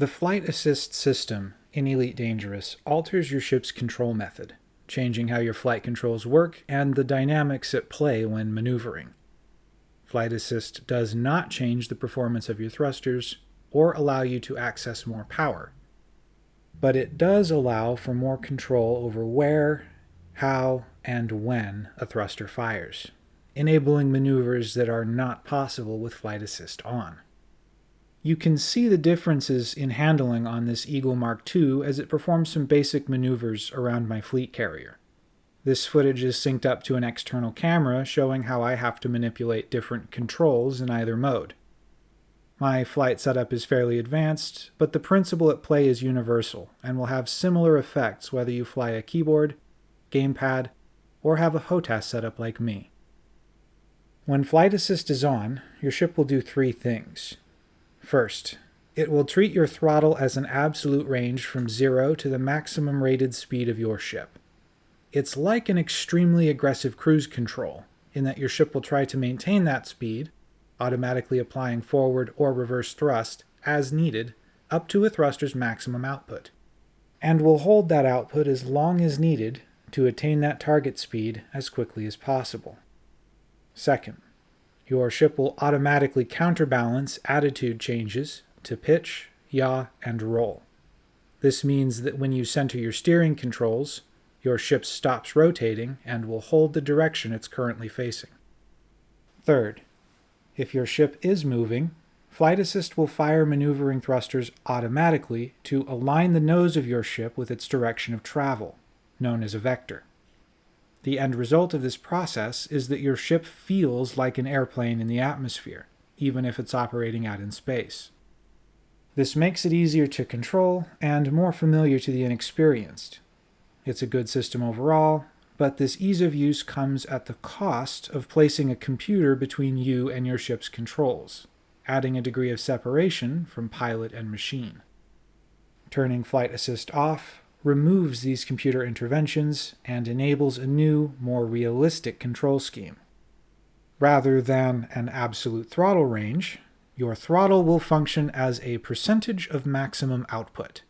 The Flight Assist system in Elite Dangerous alters your ship's control method, changing how your flight controls work and the dynamics at play when maneuvering. Flight Assist does not change the performance of your thrusters or allow you to access more power, but it does allow for more control over where, how, and when a thruster fires, enabling maneuvers that are not possible with Flight Assist on. You can see the differences in handling on this Eagle Mark II as it performs some basic maneuvers around my fleet carrier. This footage is synced up to an external camera showing how I have to manipulate different controls in either mode. My flight setup is fairly advanced, but the principle at play is universal and will have similar effects whether you fly a keyboard, gamepad, or have a HOTAS setup like me. When Flight Assist is on, your ship will do three things. First, it will treat your throttle as an absolute range from zero to the maximum rated speed of your ship. It's like an extremely aggressive cruise control, in that your ship will try to maintain that speed, automatically applying forward or reverse thrust, as needed, up to a thruster's maximum output, and will hold that output as long as needed to attain that target speed as quickly as possible. Second, your ship will automatically counterbalance attitude changes to pitch, yaw, and roll. This means that when you center your steering controls, your ship stops rotating and will hold the direction it's currently facing. Third, if your ship is moving, Flight Assist will fire maneuvering thrusters automatically to align the nose of your ship with its direction of travel, known as a vector. The end result of this process is that your ship feels like an airplane in the atmosphere, even if it's operating out in space. This makes it easier to control and more familiar to the inexperienced. It's a good system overall, but this ease of use comes at the cost of placing a computer between you and your ship's controls, adding a degree of separation from pilot and machine. Turning Flight Assist off removes these computer interventions and enables a new, more realistic control scheme. Rather than an absolute throttle range, your throttle will function as a percentage of maximum output.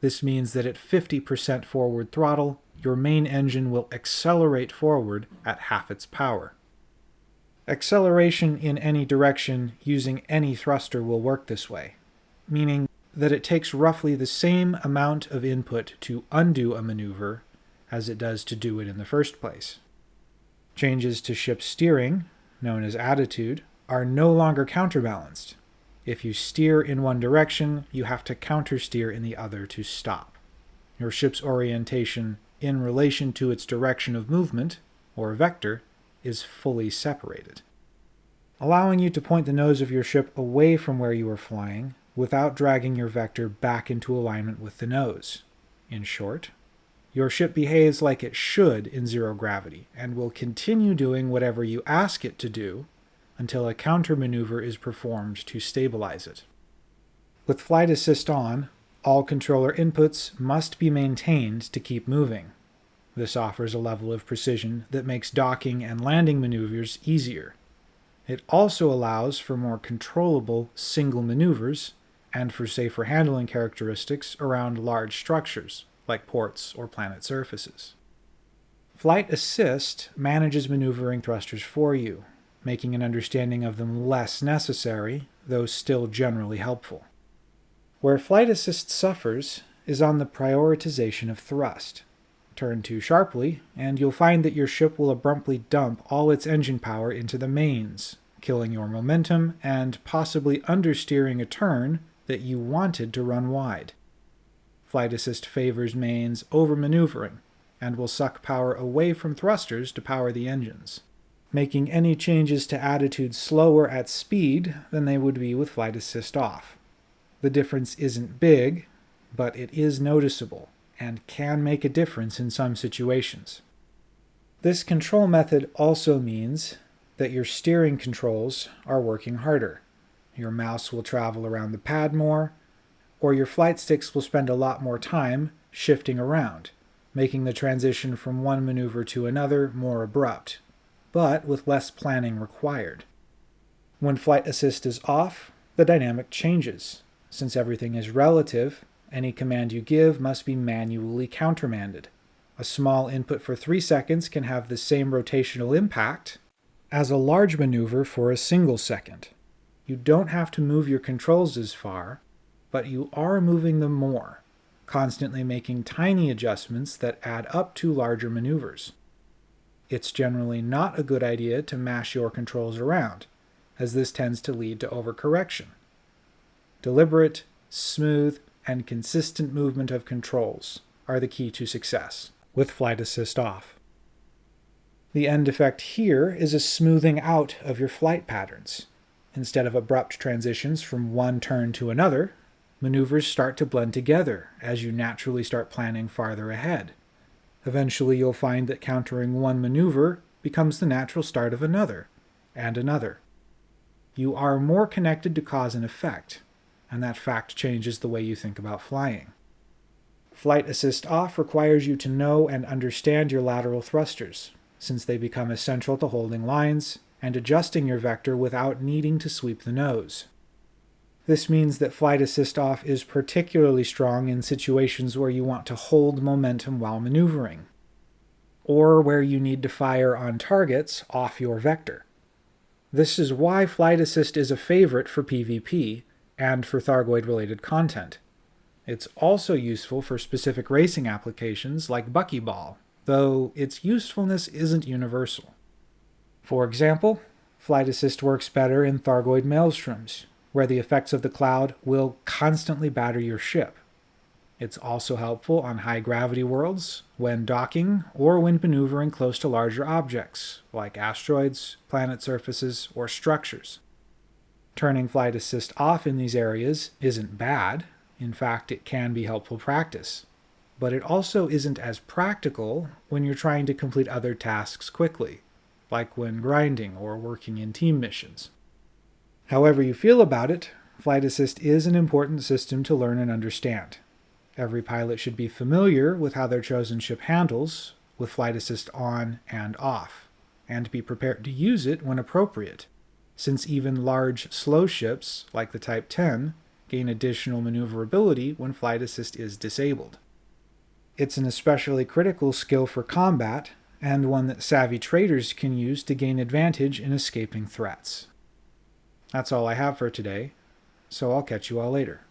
This means that at 50% forward throttle, your main engine will accelerate forward at half its power. Acceleration in any direction using any thruster will work this way, meaning that it takes roughly the same amount of input to undo a maneuver as it does to do it in the first place. Changes to ship steering, known as attitude, are no longer counterbalanced. If you steer in one direction, you have to countersteer in the other to stop. Your ship's orientation in relation to its direction of movement, or vector, is fully separated. Allowing you to point the nose of your ship away from where you are flying without dragging your vector back into alignment with the nose. In short, your ship behaves like it should in zero gravity and will continue doing whatever you ask it to do until a countermaneuver is performed to stabilize it. With Flight Assist on, all controller inputs must be maintained to keep moving. This offers a level of precision that makes docking and landing maneuvers easier. It also allows for more controllable single maneuvers and for safer handling characteristics around large structures, like ports or planet surfaces. Flight Assist manages maneuvering thrusters for you, making an understanding of them less necessary, though still generally helpful. Where Flight Assist suffers is on the prioritization of thrust. Turn too sharply, and you'll find that your ship will abruptly dump all its engine power into the mains, killing your momentum and possibly understeering a turn that you wanted to run wide. Flight Assist favors mains over maneuvering, and will suck power away from thrusters to power the engines, making any changes to attitude slower at speed than they would be with Flight Assist off. The difference isn't big, but it is noticeable, and can make a difference in some situations. This control method also means that your steering controls are working harder. Your mouse will travel around the pad more, or your flight sticks will spend a lot more time shifting around, making the transition from one maneuver to another more abrupt, but with less planning required. When Flight Assist is off, the dynamic changes. Since everything is relative, any command you give must be manually countermanded. A small input for 3 seconds can have the same rotational impact as a large maneuver for a single second. You don't have to move your controls as far, but you are moving them more, constantly making tiny adjustments that add up to larger maneuvers. It's generally not a good idea to mash your controls around, as this tends to lead to overcorrection. Deliberate, smooth, and consistent movement of controls are the key to success with flight assist off. The end effect here is a smoothing out of your flight patterns. Instead of abrupt transitions from one turn to another, maneuvers start to blend together as you naturally start planning farther ahead. Eventually you'll find that countering one maneuver becomes the natural start of another, and another. You are more connected to cause and effect, and that fact changes the way you think about flying. Flight Assist Off requires you to know and understand your lateral thrusters, since they become essential to holding lines and adjusting your vector without needing to sweep the nose. This means that Flight Assist Off is particularly strong in situations where you want to hold momentum while maneuvering, or where you need to fire on targets off your vector. This is why Flight Assist is a favorite for PvP and for Thargoid-related content. It's also useful for specific racing applications like Buckyball, though its usefulness isn't universal. For example, Flight Assist works better in Thargoid maelstroms, where the effects of the cloud will constantly batter your ship. It's also helpful on high-gravity worlds, when docking, or when maneuvering close to larger objects, like asteroids, planet surfaces, or structures. Turning Flight Assist off in these areas isn't bad, in fact, it can be helpful practice. But it also isn't as practical when you're trying to complete other tasks quickly, like when grinding or working in team missions. However you feel about it, Flight Assist is an important system to learn and understand. Every pilot should be familiar with how their chosen ship handles, with Flight Assist on and off, and be prepared to use it when appropriate, since even large, slow ships, like the Type 10, gain additional maneuverability when flight assist is disabled. It's an especially critical skill for combat, and one that savvy traders can use to gain advantage in escaping threats. That's all I have for today, so I'll catch you all later.